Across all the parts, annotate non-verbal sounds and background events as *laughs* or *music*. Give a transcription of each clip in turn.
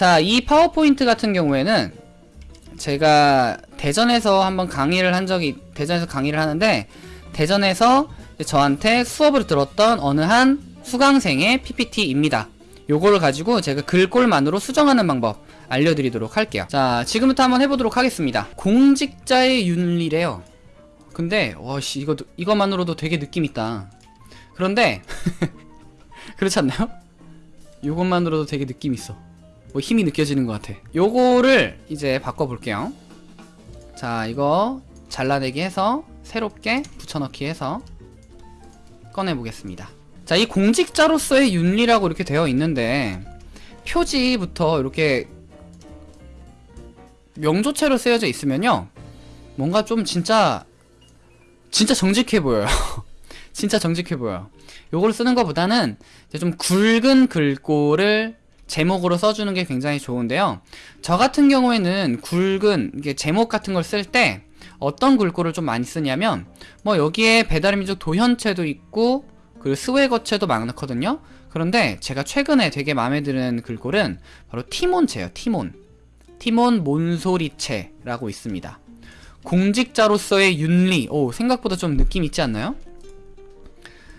자, 이 파워포인트 같은 경우에는 제가 대전에서 한번 강의를 한 적이 대전에서 강의를 하는데 대전에서 저한테 수업을 들었던 어느 한 수강생의 PPT입니다. 요거를 가지고 제가 글꼴만으로 수정하는 방법 알려드리도록 할게요. 자, 지금부터 한번 해보도록 하겠습니다. 공직자의 윤리래요. 근데 와씨 이거 이거만으로도 되게 느낌 있다. 그런데 *laughs* 그렇지 않나요? 요것만으로도 되게 느낌 있어. 뭐 힘이 느껴지는 것 같아. 요거를 이제 바꿔볼게요. 자, 이거 잘라내기 해서 새롭게 붙여넣기 해서 꺼내보겠습니다. 자, 이 공직자로서의 윤리라고 이렇게 되어 있는데 표지부터 이렇게 명조체로 쓰여져 있으면요. 뭔가 좀 진짜 진짜 정직해 보여요. *laughs* 진짜 정직해 보여요. 요걸 쓰는 것보다는 이제 좀 굵은 글꼴을 제목으로 써주는 게 굉장히 좋은데요. 저 같은 경우에는 굵은 제목 같은 걸 쓸 때 어떤 글꼴을 좀 많이 쓰냐면 뭐 여기에 배달의 민족 도현체도 있고 그리고 스웨거체도 많거든요. 그런데 제가 최근에 되게 마음에 드는 글꼴은 바로 티몬체예요. 티몬. 티몬 몬소리체라고 있습니다. 공직자로서의 윤리. 오, 생각보다 좀 느낌 있지 않나요?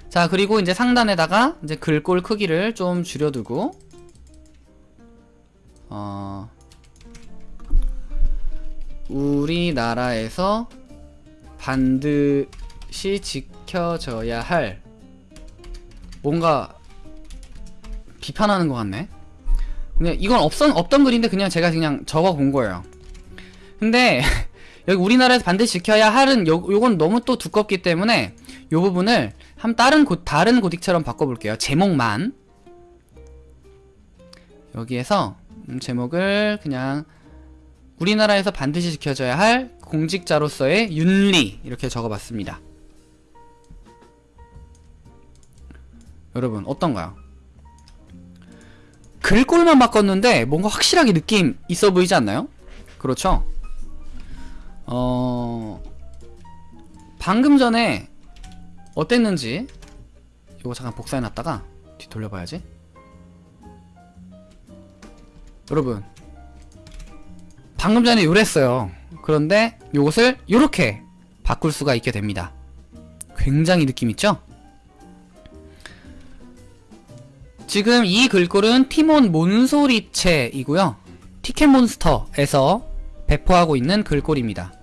자, 그리고 이제 상단에다가 이제 글꼴 크기를 좀 줄여두고 어 우리나라에서 반드시 지켜져야 할 뭔가 비판하는 것 같네. 근데 이건 없던 없던 글인데 그냥 제가 그냥 적어 본 거예요. 근데 *laughs* 여기 우리나라에서 반드시 지켜야 할은 요, 요건 너무 또 두껍기 때문에 요 부분을 한 다른 고, 다른 고딕처럼 바꿔볼게요. 제목만 여기에서 음, 제목을 그냥 우리나라에서 반드시 지켜져야 할 공직자로서의 윤리 이렇게 적어봤습니다. 여러분 어떤가요? 글꼴만 바꿨는데 뭔가 확실하게 느낌 있어 보이지 않나요? 그렇죠? 어... 방금 전에 어땠는지 이거 잠깐 복사해놨다가 뒤 돌려봐야지 여러분 방금 전에 요랬어요. 그런데 요것을 요렇게 바꿀 수가 있게 됩니다. 굉장히 느낌 있죠? 지금 이 글꼴은 티몬 몬소리체이고요. 티켓몬스터에서 배포하고 있는 글꼴입니다